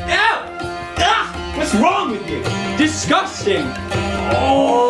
Ah! What's wrong with you? Disgusting! Oh!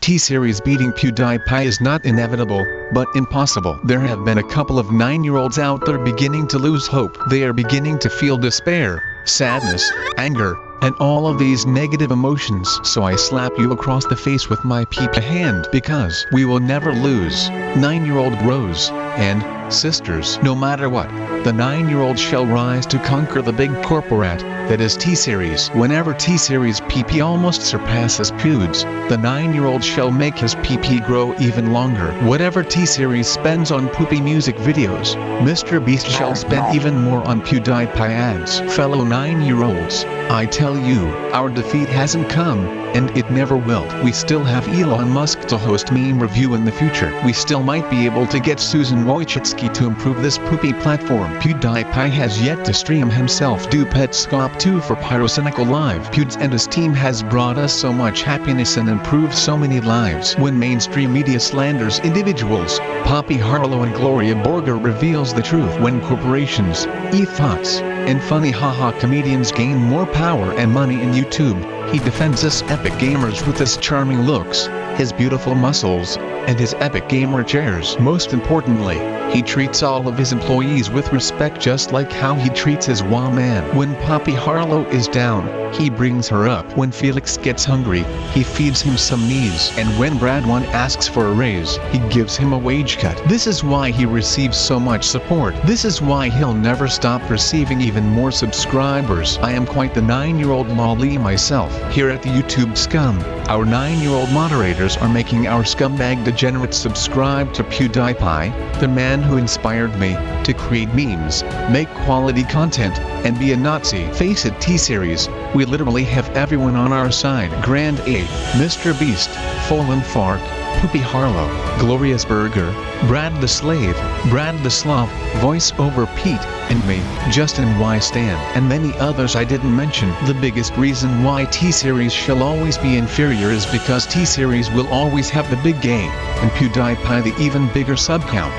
T-Series beating PewDiePie is not inevitable, but impossible. There have been a couple of 9-year-olds out there beginning to lose hope. They are beginning to feel despair, sadness, anger, and all of these negative emotions. So I slap you across the face with my peepa hand because we will never lose. 9-year-old Rose, and, sisters, no matter what, the 9-year-old shall rise to conquer the big corporate, that is T-Series. Whenever T-Series PP almost surpasses Pewds, the 9-year-old shall make his PP grow even longer. Whatever T-Series spends on poopy music videos, Mr. Beast shall spend even more on PewDiePie ads. Fellow 9-year-olds, I tell you, our defeat hasn't come, and it never will. We still have Elon Musk to host meme review in the future. We still might be able to get Susan Wojcicki to improve this poopy platform. PewDiePie has yet to stream himself do Petscop 2 for Pyrocynical Live. Pewds and his team has brought us so much happiness and improved so many lives. When mainstream media slanders individuals, Poppy Harlow and Gloria Borger reveals the truth. When corporations, e-thoughts, and funny haha comedians gain more power and money in YouTube, he defends us epic gamers with his charming looks, his beautiful muscles, and his epic gamer chairs. Most importantly, he treats all of his employees with respect just like how he treats his wah man. When Poppy Harlow is down, he brings her up. When Felix gets hungry, he feeds him some knees. And when Brad one asks for a raise, he gives him a wage cut. This is why he receives so much support. This is why he'll never stop receiving even more subscribers. I am quite the 9-year-old lolly myself. Here at the YouTube Scum, our 9-year-old moderators are making our scumbag degenerates subscribe to PewDiePie, the man who inspired me to create memes, make quality content, and be a Nazi. Face it T-Series, we literally have everyone on our side. Grandayy, Mr. Beast, Fallen Fark, Poopy Harlow, Glorious Burger, Brad the Slave, Brad the Slav, Voice over Pete, and me, Justin Y. Stan, and many others I didn't mention. The biggest reason why T-Series shall always be inferior is because T-Series will always have the big game, and PewDiePie the even bigger sub count.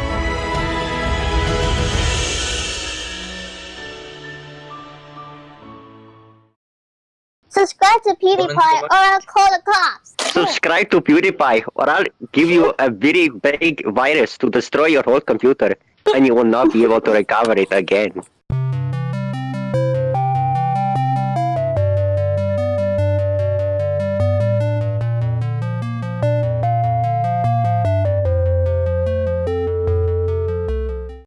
Subscribe to PewDiePie or I'll call the cops. Subscribe to PewDiePie or I'll give you a very big virus to destroy your whole computer and you will not be able to recover it again.